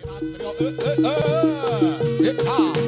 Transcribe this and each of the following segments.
Atrio, eh, eh, eh, eh, eh, eh,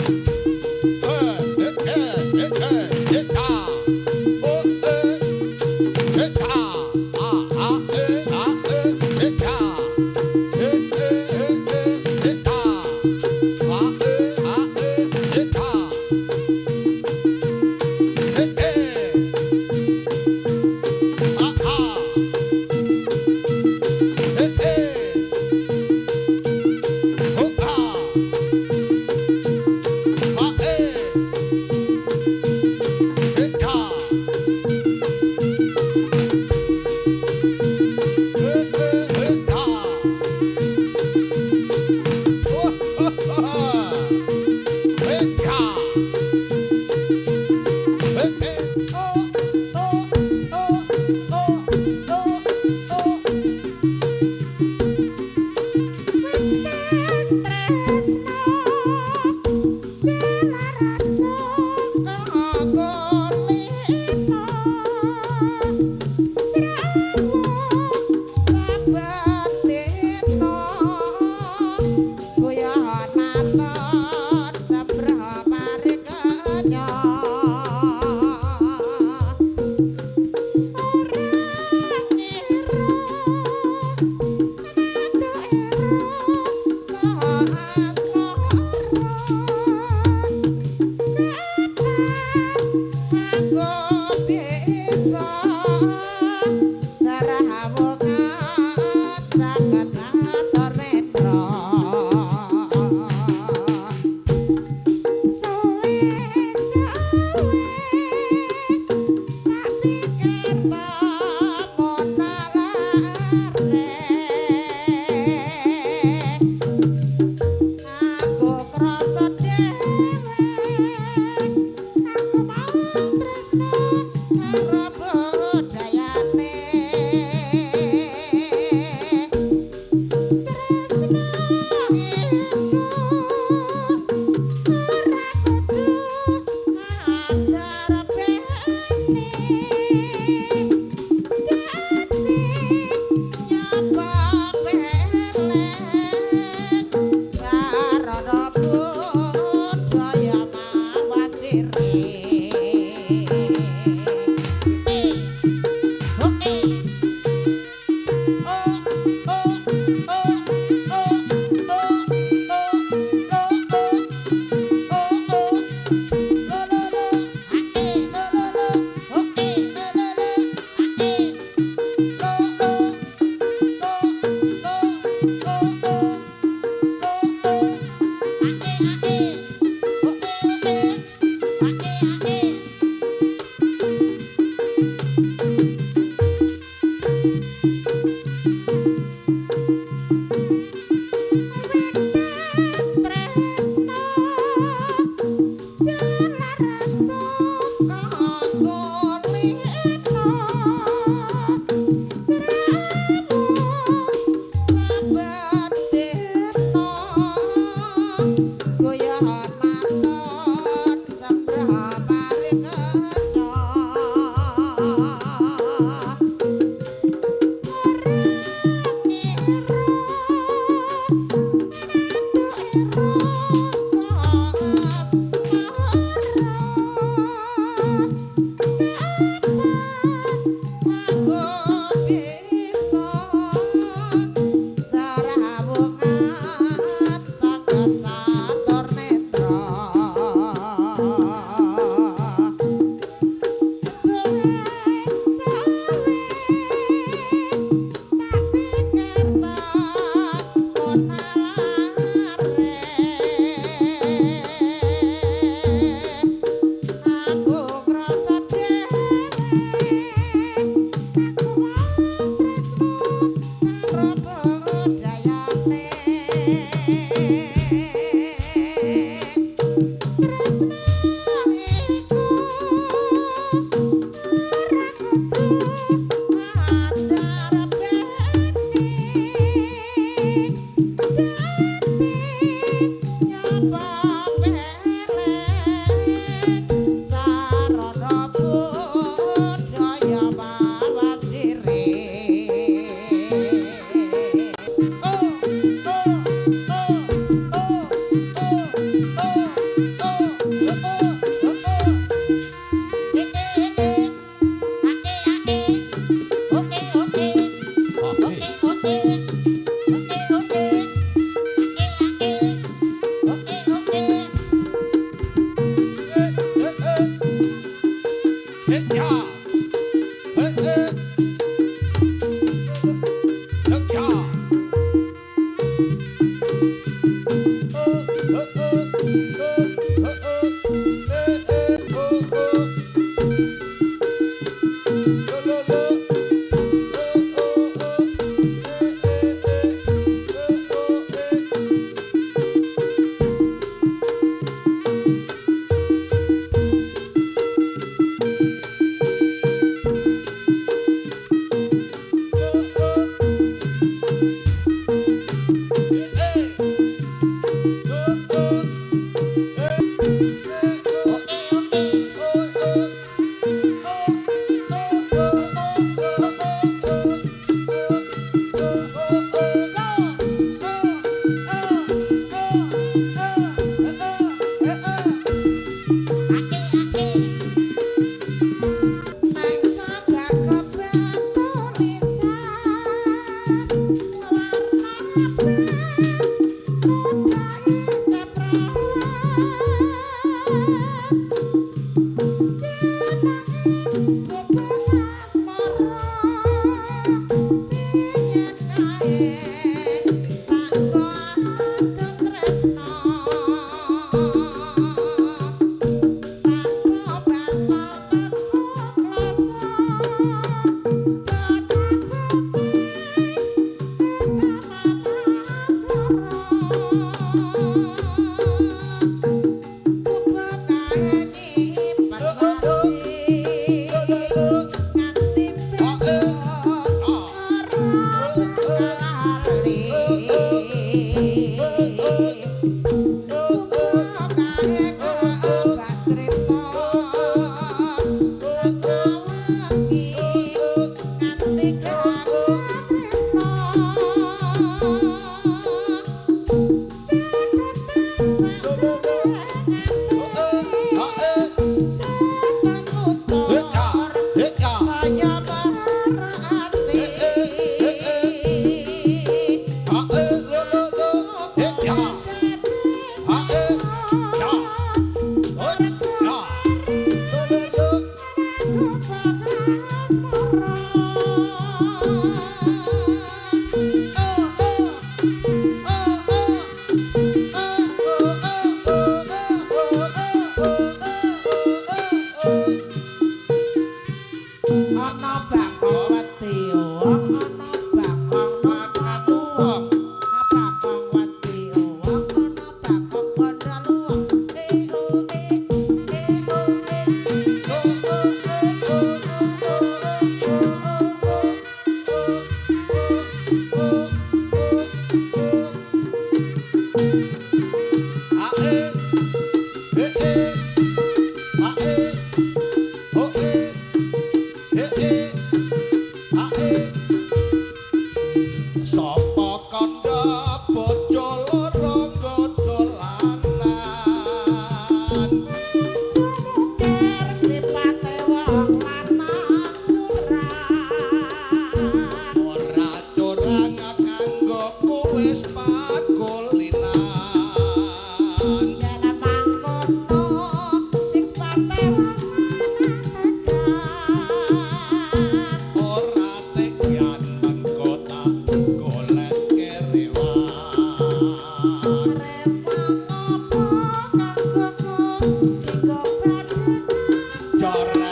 darah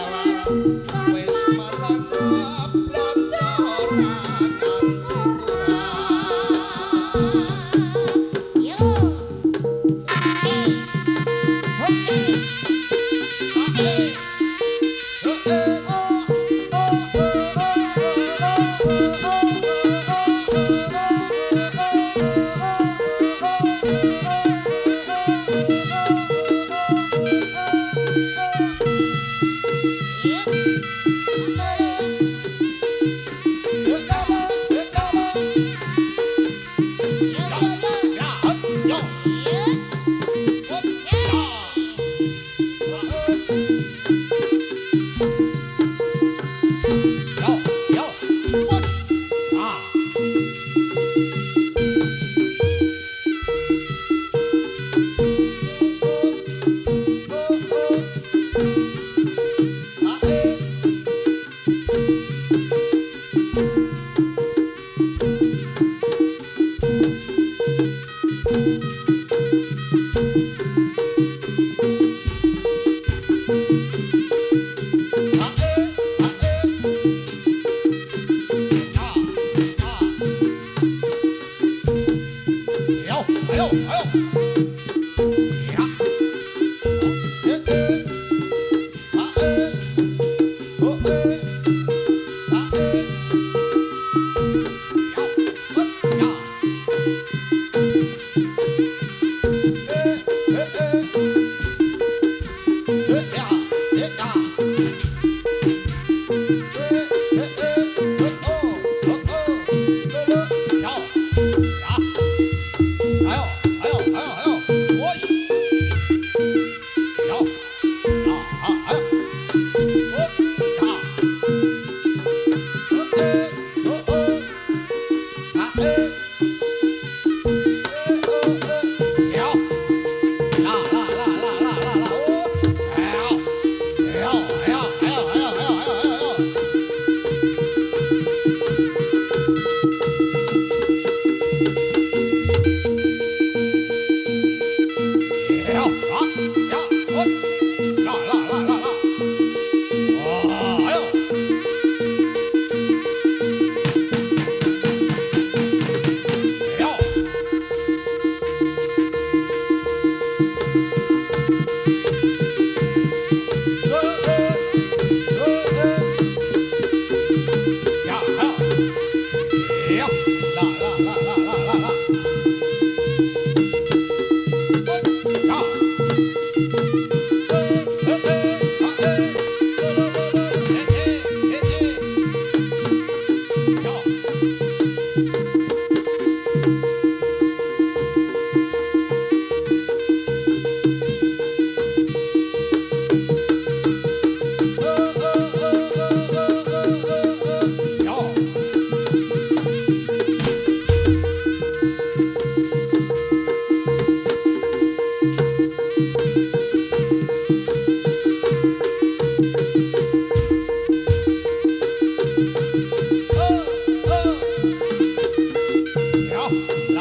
Thank you.